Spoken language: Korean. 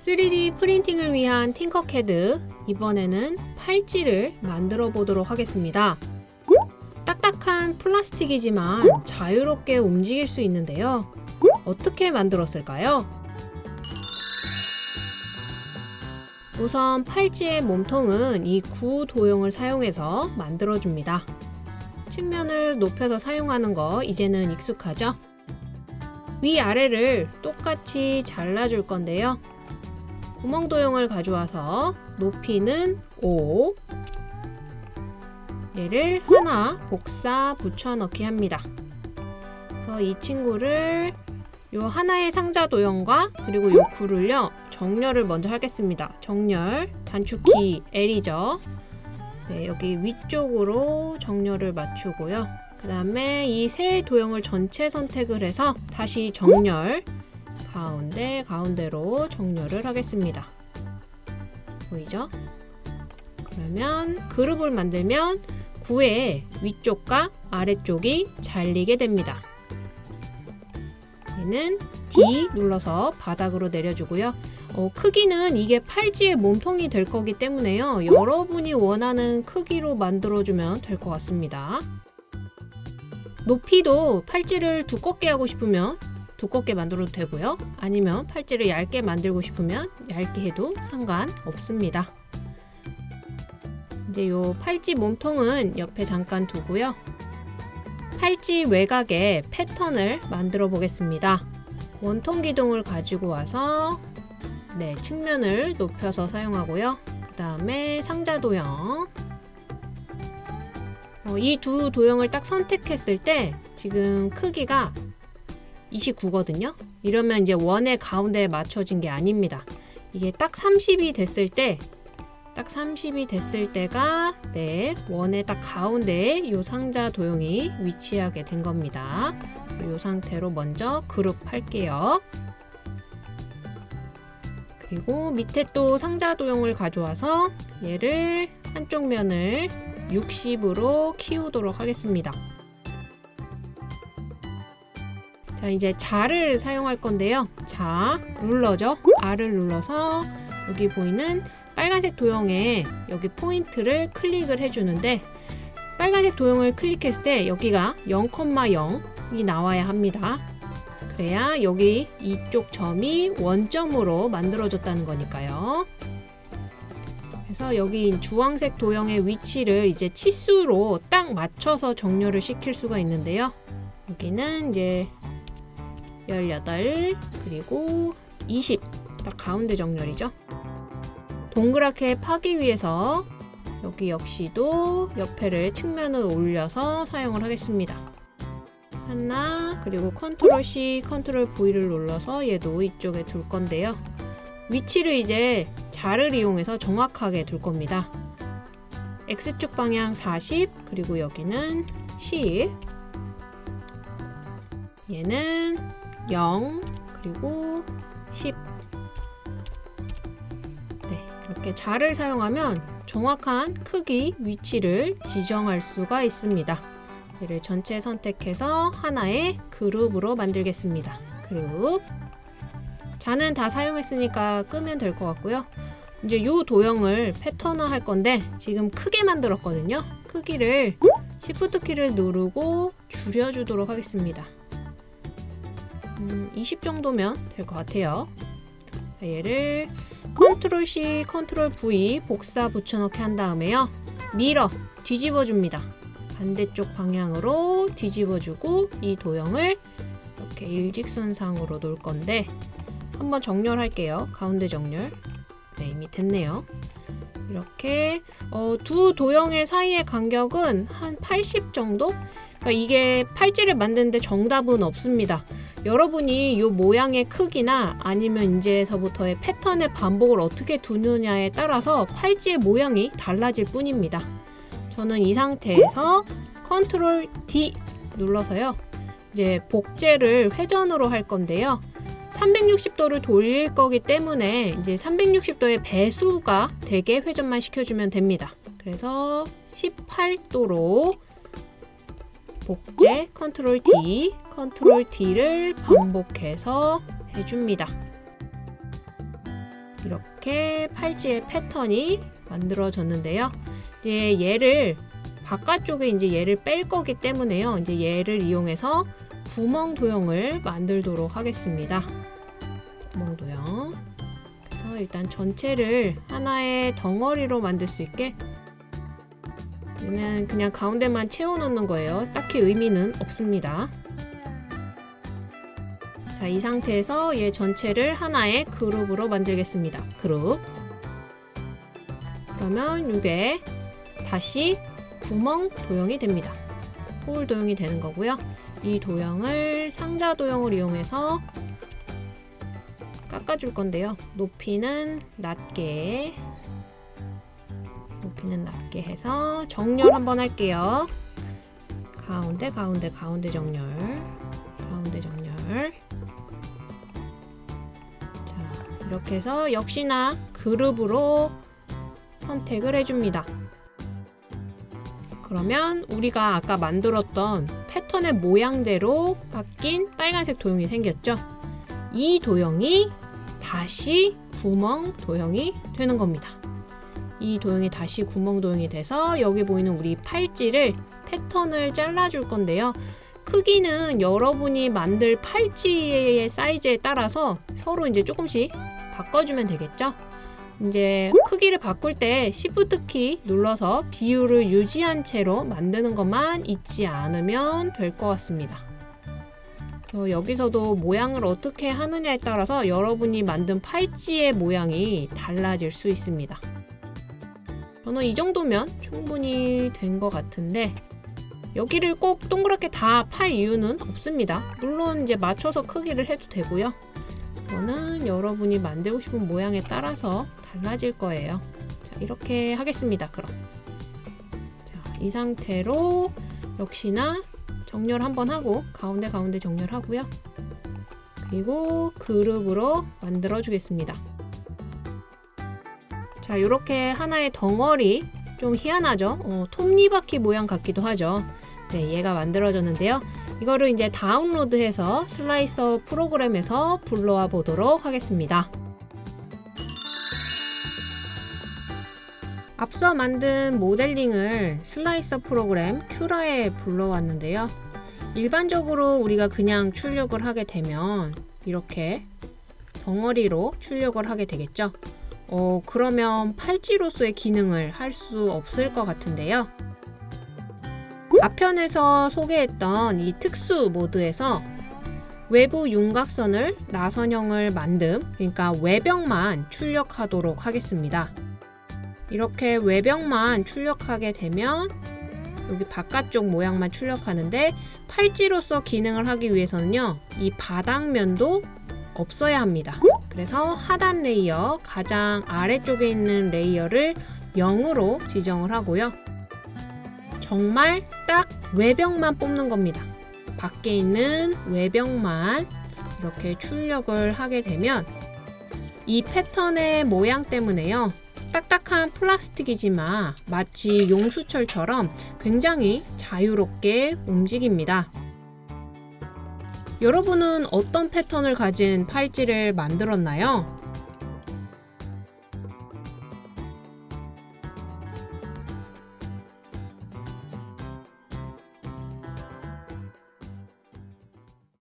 3D 프린팅을 위한 팅커캐드 이번에는 팔찌를 만들어 보도록 하겠습니다. 딱딱한 플라스틱이지만 자유롭게 움직일 수 있는데요. 어떻게 만들었을까요? 우선 팔찌의 몸통은 이 구도형을 사용해서 만들어줍니다. 측면을 높여서 사용하는 거 이제는 익숙하죠? 위아래를 똑같이 잘라줄 건데요. 구멍 도형을 가져와서 높이는 5 얘를 하나 복사 붙여넣기 합니다. 그래서 이 친구를 요 하나의 상자 도형과 그리고 요 구를요 정렬을 먼저 하겠습니다. 정렬 단축키 L이죠. 네, 여기 위쪽으로 정렬을 맞추고요. 그 다음에 이 세 도형을 전체 선택을 해서 다시 정렬 가운데 가운데로 정렬을 하겠습니다. 보이죠? 그러면 그룹을 만들면 9의 위쪽과 아래쪽이 잘리게 됩니다. 얘는 D 눌러서 바닥으로 내려주고요. 어, 크기는 이게 팔찌의 몸통이 될 거기 때문에요. 여러분이 원하는 크기로 만들어주면 될 것 같습니다. 높이도 팔찌를 두껍게 하고 싶으면 두껍게 만들어도 되고요. 아니면 팔찌를 얇게 만들고 싶으면 얇게 해도 상관없습니다. 이제 요 팔찌 몸통은 옆에 잠깐 두고요. 팔찌 외곽에 패턴을 만들어 보겠습니다. 원통 기둥을 가지고 와서 네, 측면을 높여서 사용하고요. 그 다음에 상자 도형 어, 이두 도형을 딱 선택했을 때 지금 크기가 29거든요. 이러면 이제 원의 가운데에 맞춰진 게 아닙니다. 이게 딱 30이 됐을 때, 딱 30이 됐을 때가 네 원의 딱 가운데에 이 상자 도형이 위치하게 된 겁니다. 이 상태로 먼저 그룹 할게요. 그리고 밑에 또 상자 도형을 가져와서 얘를 한쪽 면을 60으로 키우도록 하겠습니다. 자 이제 자를 사용할 건데요. 자 룰러죠. R을 눌러서 여기 보이는 빨간색 도형에 여기 포인트를 클릭을 해주는데 빨간색 도형을 클릭했을 때 여기가 0,0이 나와야 합니다. 그래야 여기 이쪽 점이 원점으로 만들어졌다는 거니까요. 그래서 여기 주황색 도형의 위치를 이제 치수로 딱 맞춰서 정렬을 시킬 수가 있는데요. 여기는 이제 18 그리고 20 딱 가운데 정렬이죠. 동그랗게 파기 위해서 여기 역시도 옆에를 측면을 올려서 사용을 하겠습니다. 하나 그리고 control C, control V를 눌러서 얘도 이쪽에 둘 건데요. 위치를 이제 자를 이용해서 정확하게 둘 겁니다. X축 방향 40 그리고 여기는 10 얘는 0 그리고 10 네, 이렇게 자를 사용하면 정확한 크기 위치를 지정할 수가 있습니다. 얘를 전체 선택해서 하나의 그룹으로 만들겠습니다. 눈금자는 다 사용했으니까 끄면 될 것 같고요. 이제 이 도형을 패턴화 할 건데 지금 크게 만들었거든요. 크기를 Shift 키를 누르고 줄여주도록 하겠습니다. 음, 20 정도면 될 것 같아요. 자, 얘를 control C, control V 복사 붙여넣기 한 다음에요. mirror 뒤집어 줍니다. 반대쪽 방향으로 뒤집어주고 이 도형을 이렇게 일직선상으로 놓을 건데 한번 정렬할게요. 가운데 정렬. 네, 이미 됐네요. 이렇게 어, 두 도형의 사이의 간격은 한 80 정도? 그러니까 이게 팔찌를 만드는데 정답은 없습니다. 여러분이 이 모양의 크기나 아니면 이제서부터의 패턴의 반복을 어떻게 두느냐에 따라서 팔찌의 모양이 달라질 뿐입니다. 저는 이 상태에서 control D 눌러서요. 이제 복제를 회전으로 할 건데요. 360도를 돌릴 거기 때문에 이제 360도의 배수가 되게 회전만 시켜주면 됩니다. 그래서 18도로 복제 control D, control D를 반복해서 해줍니다. 이렇게 팔찌의 패턴이 만들어졌는데요. 이제 얘를 바깥쪽에 이제 얘를 뺄 거기 때문에요. 이제 얘를 이용해서 구멍 도형을 만들도록 하겠습니다. 구멍 도형. 그래서 일단 전체를 하나의 덩어리로 만들 수 있게 얘는 그냥 가운데만 채워놓는 거예요. 딱히 의미는 없습니다. 자, 이 상태에서 얘 전체를 하나의 그룹으로 만들겠습니다. 그룹. 그러면 이게 다시 구멍 도형이 됩니다. 홀 도형이 되는 거고요. 이 도형을 상자 도형을 이용해서 깎아줄 건데요. 높이는 낮게 높이는 낮게 해서 정렬 한번 할게요. 가운데 가운데 가운데 정렬 가운데 정렬 이렇게 해서 역시나 그룹으로 선택을 해줍니다. 그러면 우리가 아까 만들었던 패턴의 모양대로 바뀐 빨간색 도형이 생겼죠? 이 도형이 다시 구멍 도형이 되는 겁니다. 이 도형이 다시 구멍 도형이 돼서 여기 보이는 우리 팔찌를 패턴을 잘라줄 건데요. 크기는 여러분이 만들 팔찌의 사이즈에 따라서 서로 이제 조금씩 바꿔주면 되겠죠? 이제 크기를 바꿀 때 Shift 키 눌러서 비율을 유지한 채로 만드는 것만 잊지 않으면 될 것 같습니다. 여기서도 모양을 어떻게 하느냐에 따라서 여러분이 만든 팔찌의 모양이 달라질 수 있습니다. 저는 이 정도면 충분히 된 것 같은데 여기를 꼭 동그랗게 다 팔 이유는 없습니다. 물론 이제 맞춰서 크기를 해도 되고요. 이거는 여러분이 만들고 싶은 모양에 따라서 달라질 거예요. 자, 이렇게 하겠습니다. 그럼. 자, 이 상태로 역시나 정렬 한번 하고 가운데 가운데 정렬하고요. 그리고 그룹으로 만들어 주겠습니다. 자, 이렇게 하나의 덩어리 좀 희한하죠? 어, 톱니바퀴 모양 같기도 하죠. 네, 얘가 만들어졌는데요. 이거를 이제 다운로드해서 슬라이서 프로그램에서 불러와 보도록 하겠습니다. 앞서 만든 모델링을 슬라이서 프로그램 큐라에 불러왔는데요. 일반적으로 우리가 그냥 출력을 하게 되면 이렇게 덩어리로 출력을 하게 되겠죠. 어, 그러면 팔찌로서의 기능을 할 수 없을 것 같은데요. 앞편에서 소개했던 이 특수 모드에서 외부 윤곽선을 나선형을 만듦, 그러니까 외벽만 출력하도록 하겠습니다. 이렇게 외벽만 출력하게 되면 여기 바깥쪽 모양만 출력하는데 팔찌로서 기능을 하기 위해서는요, 이 바닥면도 없어야 합니다. 그래서 하단 layer, 가장 아래쪽에 있는 layer를 0으로 지정을 하고요. 정말 딱 외벽만 뽑는 겁니다. 밖에 있는 외벽만 이렇게 출력을 하게 되면 이 패턴의 모양 때문에요. 딱딱한 플라스틱이지만 마치 용수철처럼 굉장히 자유롭게 움직입니다. 여러분은 어떤 패턴을 가진 팔찌를 만들었나요?